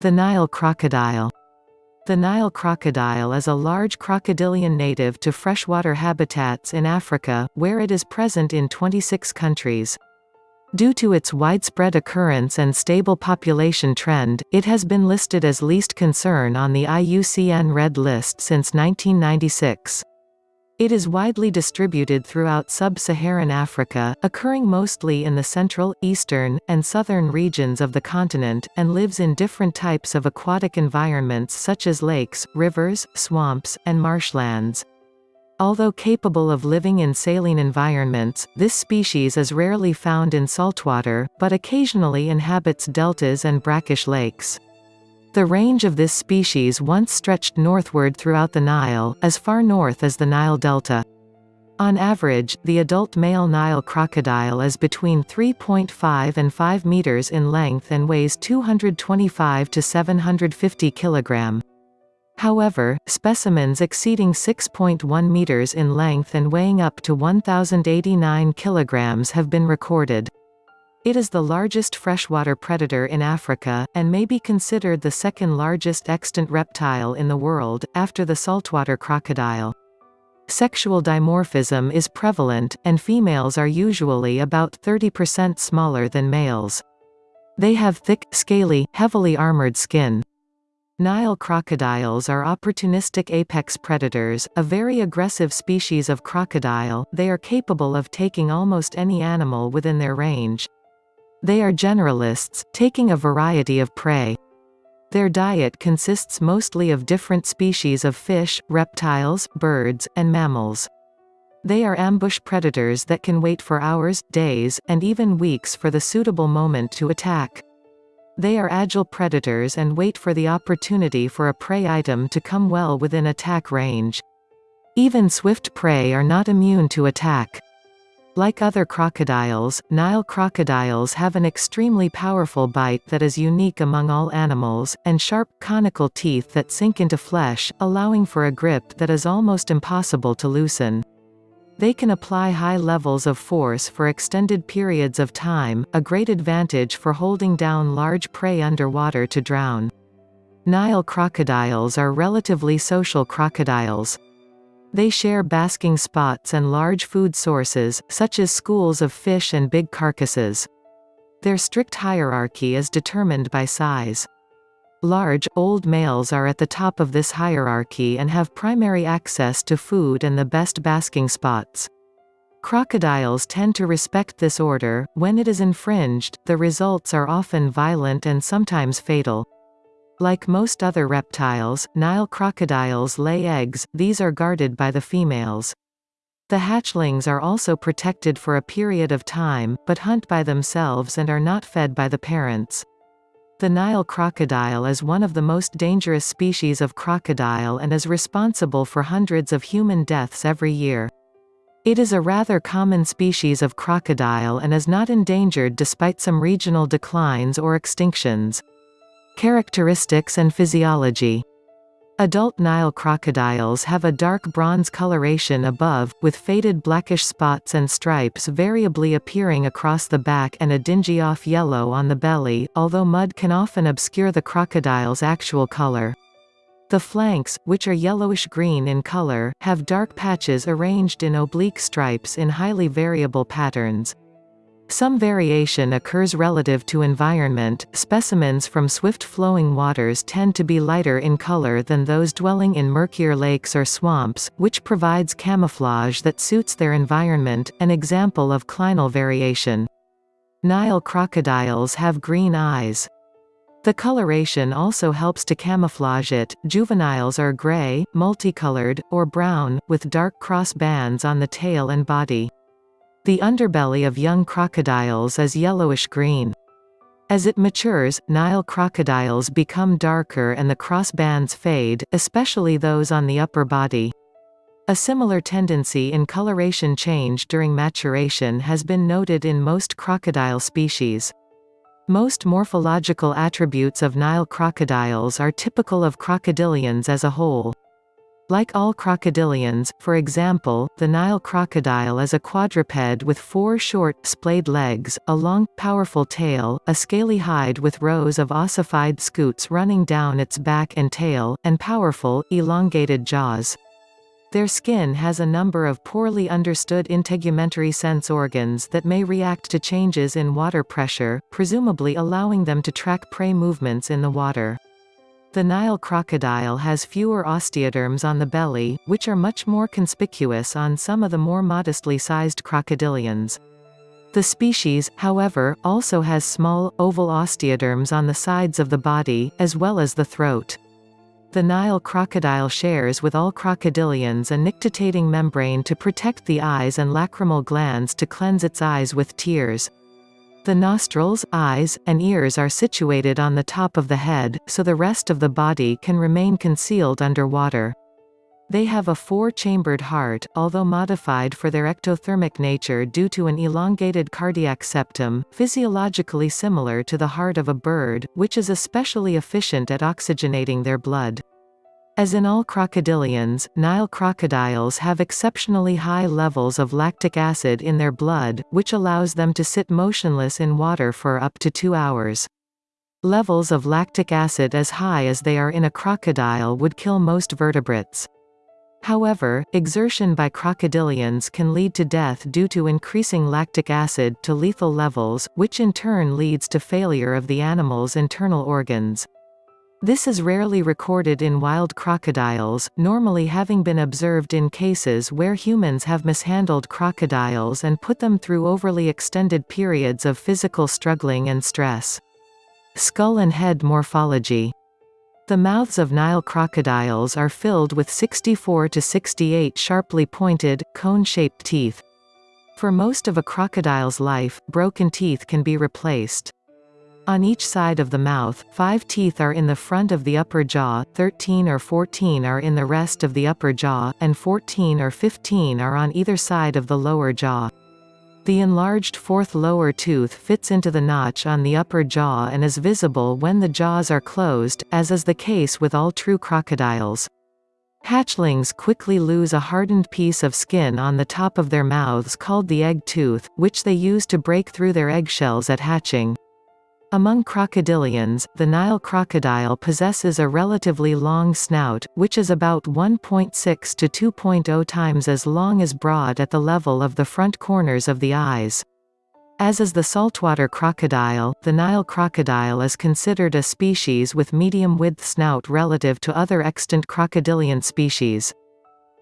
The Nile crocodile the Nile crocodile is a large crocodilian native to freshwater habitats in Africa, where it is present in 26 countries. Due to its widespread occurrence and stable population trend, it has been listed as least concern on the IUCN Red List since 1996. It is widely distributed throughout sub-Saharan Africa, occurring mostly in the central, eastern, and southern regions of the continent, and lives in different types of aquatic environments such as lakes, rivers, swamps, and marshlands. Although capable of living in saline environments, this species is rarely found in saltwater, but occasionally inhabits deltas and brackish lakes. The range of this species once stretched northward throughout the Nile, as far north as the Nile Delta. On average, the adult male Nile crocodile is between 3.5 and 5 meters in length and weighs 225 to 750 kilogram. However, specimens exceeding 6.1 meters in length and weighing up to 1089 kilograms have been recorded. It is the largest freshwater predator in Africa, and may be considered the second largest extant reptile in the world, after the saltwater crocodile. Sexual dimorphism is prevalent, and females are usually about 30% smaller than males. They have thick, scaly, heavily armored skin. Nile crocodiles are opportunistic apex predators, a very aggressive species of crocodile, they are capable of taking almost any animal within their range. They are generalists, taking a variety of prey. Their diet consists mostly of different species of fish, reptiles, birds, and mammals. They are ambush predators that can wait for hours, days, and even weeks for the suitable moment to attack. They are agile predators and wait for the opportunity for a prey item to come well within attack range. Even swift prey are not immune to attack. Like other crocodiles, Nile crocodiles have an extremely powerful bite that is unique among all animals, and sharp, conical teeth that sink into flesh, allowing for a grip that is almost impossible to loosen. They can apply high levels of force for extended periods of time, a great advantage for holding down large prey underwater to drown. Nile crocodiles are relatively social crocodiles. They share basking spots and large food sources, such as schools of fish and big carcasses. Their strict hierarchy is determined by size. Large, old males are at the top of this hierarchy and have primary access to food and the best basking spots. Crocodiles tend to respect this order, when it is infringed, the results are often violent and sometimes fatal. Like most other reptiles, Nile crocodiles lay eggs, these are guarded by the females. The hatchlings are also protected for a period of time, but hunt by themselves and are not fed by the parents. The Nile crocodile is one of the most dangerous species of crocodile and is responsible for hundreds of human deaths every year. It is a rather common species of crocodile and is not endangered despite some regional declines or extinctions. Characteristics and physiology Adult Nile crocodiles have a dark bronze coloration above, with faded blackish spots and stripes variably appearing across the back and a dingy off-yellow on the belly, although mud can often obscure the crocodile's actual color. The flanks, which are yellowish-green in color, have dark patches arranged in oblique stripes in highly variable patterns. Some variation occurs relative to environment. Specimens from swift-flowing waters tend to be lighter in color than those dwelling in murkier lakes or swamps, which provides camouflage that suits their environment, an example of clinal variation. Nile crocodiles have green eyes. The coloration also helps to camouflage it. Juveniles are gray, multicolored, or brown, with dark cross bands on the tail and body. The underbelly of young crocodiles is yellowish-green. As it matures, Nile crocodiles become darker and the crossbands fade, especially those on the upper body. A similar tendency in coloration change during maturation has been noted in most crocodile species. Most morphological attributes of Nile crocodiles are typical of crocodilians as a whole. Like all crocodilians, for example, the Nile crocodile is a quadruped with four short, splayed legs, a long, powerful tail, a scaly hide with rows of ossified scutes running down its back and tail, and powerful, elongated jaws. Their skin has a number of poorly understood integumentary sense organs that may react to changes in water pressure, presumably allowing them to track prey movements in the water. The Nile crocodile has fewer osteoderms on the belly, which are much more conspicuous on some of the more modestly sized crocodilians. The species, however, also has small, oval osteoderms on the sides of the body, as well as the throat. The Nile crocodile shares with all crocodilians a nictitating membrane to protect the eyes and lacrimal glands to cleanse its eyes with tears. The nostrils, eyes, and ears are situated on the top of the head, so the rest of the body can remain concealed underwater. They have a four-chambered heart, although modified for their ectothermic nature due to an elongated cardiac septum, physiologically similar to the heart of a bird, which is especially efficient at oxygenating their blood. As in all crocodilians, Nile crocodiles have exceptionally high levels of lactic acid in their blood, which allows them to sit motionless in water for up to two hours. Levels of lactic acid as high as they are in a crocodile would kill most vertebrates. However, exertion by crocodilians can lead to death due to increasing lactic acid to lethal levels, which in turn leads to failure of the animal's internal organs. This is rarely recorded in wild crocodiles, normally having been observed in cases where humans have mishandled crocodiles and put them through overly extended periods of physical struggling and stress. Skull and head morphology the mouths of Nile crocodiles are filled with 64 to 68 sharply pointed, cone-shaped teeth. For most of a crocodile's life, broken teeth can be replaced. On each side of the mouth, five teeth are in the front of the upper jaw, 13 or 14 are in the rest of the upper jaw, and 14 or 15 are on either side of the lower jaw. The enlarged fourth lower tooth fits into the notch on the upper jaw and is visible when the jaws are closed, as is the case with all true crocodiles. Hatchlings quickly lose a hardened piece of skin on the top of their mouths called the egg tooth, which they use to break through their eggshells at hatching. Among crocodilians, the Nile crocodile possesses a relatively long snout, which is about 1.6 to 2.0 times as long as broad at the level of the front corners of the eyes. As is the saltwater crocodile, the Nile crocodile is considered a species with medium-width snout relative to other extant crocodilian species.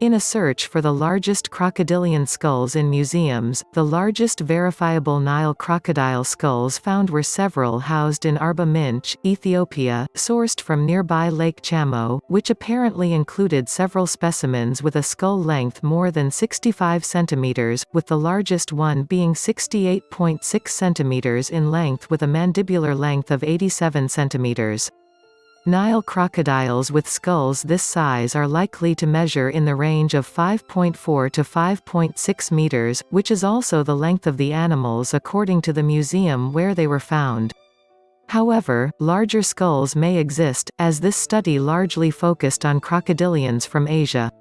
In a search for the largest crocodilian skulls in museums, the largest verifiable Nile crocodile skulls found were several housed in Arba Minch, Ethiopia, sourced from nearby Lake Chamo, which apparently included several specimens with a skull length more than 65 centimeters, with the largest one being 68.6 centimeters in length with a mandibular length of 87 cm. Nile crocodiles with skulls this size are likely to measure in the range of 5.4 to 5.6 meters, which is also the length of the animals according to the museum where they were found. However, larger skulls may exist, as this study largely focused on crocodilians from Asia.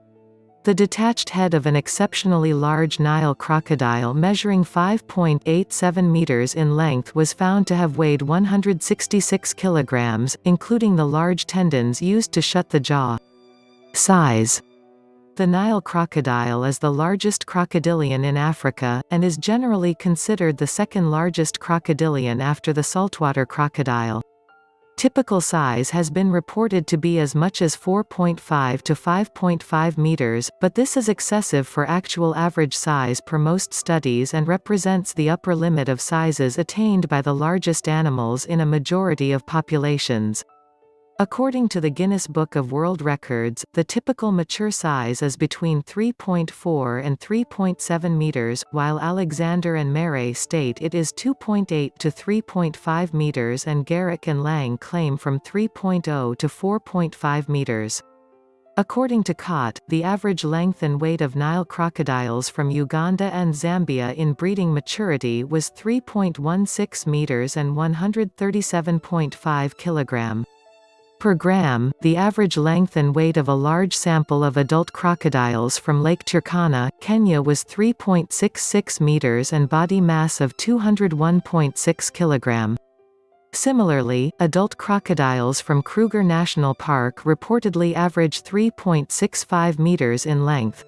The detached head of an exceptionally large Nile crocodile measuring 5.87 meters in length was found to have weighed 166 kilograms, including the large tendons used to shut the jaw. Size The Nile crocodile is the largest crocodilian in Africa, and is generally considered the second largest crocodilian after the saltwater crocodile. Typical size has been reported to be as much as 4.5 to 5.5 meters, but this is excessive for actual average size per most studies and represents the upper limit of sizes attained by the largest animals in a majority of populations. According to the Guinness Book of World Records, the typical mature size is between 3.4 and 3.7 meters, while Alexander and Marais state it is 2.8 to 3.5 meters and Garrick and Lang claim from 3.0 to 4.5 meters. According to Cott, the average length and weight of Nile crocodiles from Uganda and Zambia in breeding maturity was 3.16 meters and 137.5 kilogram. Per Graham, the average length and weight of a large sample of adult crocodiles from Lake Turkana, Kenya was 3.66 meters and body mass of 201.6 kilogram. Similarly, adult crocodiles from Kruger National Park reportedly average 3.65 meters in length.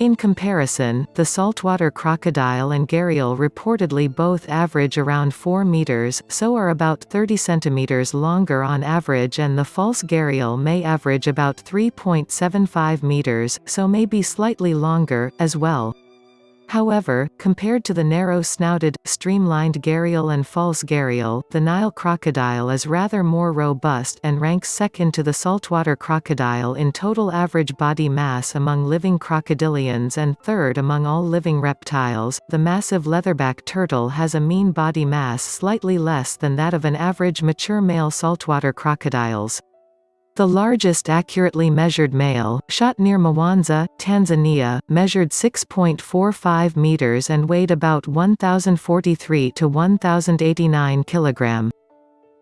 In comparison, the saltwater crocodile and gharial reportedly both average around 4 meters, so are about 30 centimeters longer on average and the false gharial may average about 3.75 meters, so may be slightly longer, as well. However, compared to the narrow-snouted, streamlined gharial and false gharial, the Nile crocodile is rather more robust and ranks second to the saltwater crocodile in total average body mass among living crocodilians and third among all living reptiles. The massive leatherback turtle has a mean body mass slightly less than that of an average mature male saltwater crocodiles. The largest accurately measured male, shot near Mwanza, Tanzania, measured 6.45 meters and weighed about 1043 to 1089 kilogram.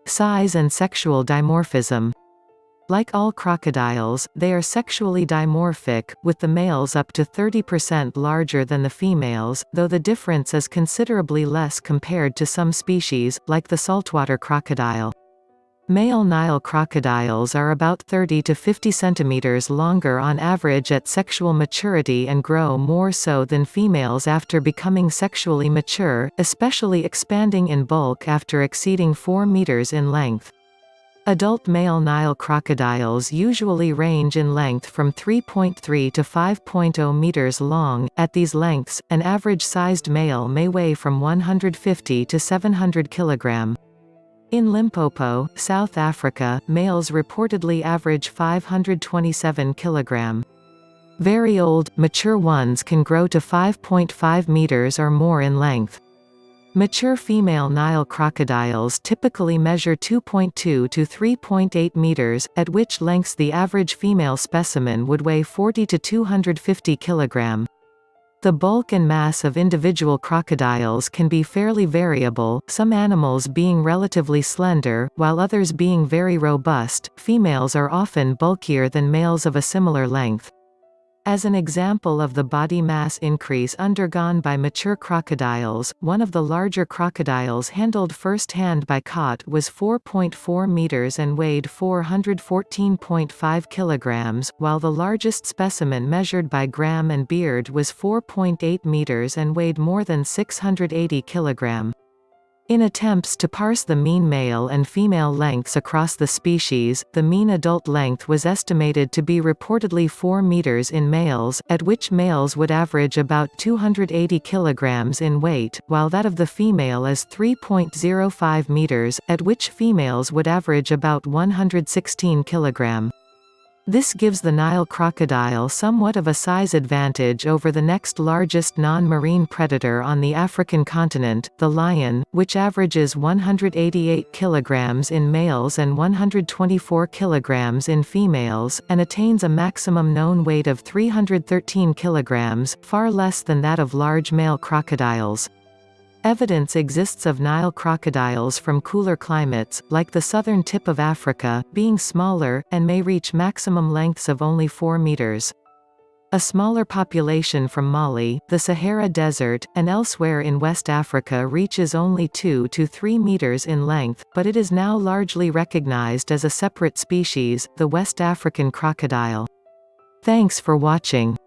Size and sexual dimorphism like all crocodiles, they are sexually dimorphic, with the males up to 30% larger than the females, though the difference is considerably less compared to some species, like the saltwater crocodile. Male Nile crocodiles are about 30 to 50 centimeters longer on average at sexual maturity and grow more so than females after becoming sexually mature, especially expanding in bulk after exceeding 4 meters in length. Adult male Nile crocodiles usually range in length from 3.3 to 5.0 meters long. At these lengths, an average-sized male may weigh from 150 to 700 kilogram. In Limpopo, South Africa, males reportedly average 527 kg. Very old, mature ones can grow to 5.5 meters or more in length. Mature female Nile crocodiles typically measure 2.2 to 3.8 meters, at which lengths the average female specimen would weigh 40 to 250 kilogram. The bulk and mass of individual crocodiles can be fairly variable, some animals being relatively slender, while others being very robust. Females are often bulkier than males of a similar length. As an example of the body mass increase undergone by mature crocodiles, one of the larger crocodiles handled first-hand by Cott was 4.4 meters and weighed 414.5 kilograms, while the largest specimen measured by Graham and Beard was 4.8 meters and weighed more than 680 kilogram. In attempts to parse the mean male and female lengths across the species, the mean adult length was estimated to be reportedly 4 meters in males, at which males would average about 280 kilograms in weight, while that of the female is 3.05 meters, at which females would average about 116 kilogram. This gives the Nile crocodile somewhat of a size advantage over the next largest non-marine predator on the African continent, the lion, which averages 188 kg in males and 124 kg in females, and attains a maximum known weight of 313 kg, far less than that of large male crocodiles. Evidence exists of Nile crocodiles from cooler climates, like the southern tip of Africa, being smaller, and may reach maximum lengths of only 4 meters. A smaller population from Mali, the Sahara Desert, and elsewhere in West Africa reaches only 2 to 3 meters in length, but it is now largely recognized as a separate species, the West African crocodile. Thanks for watching.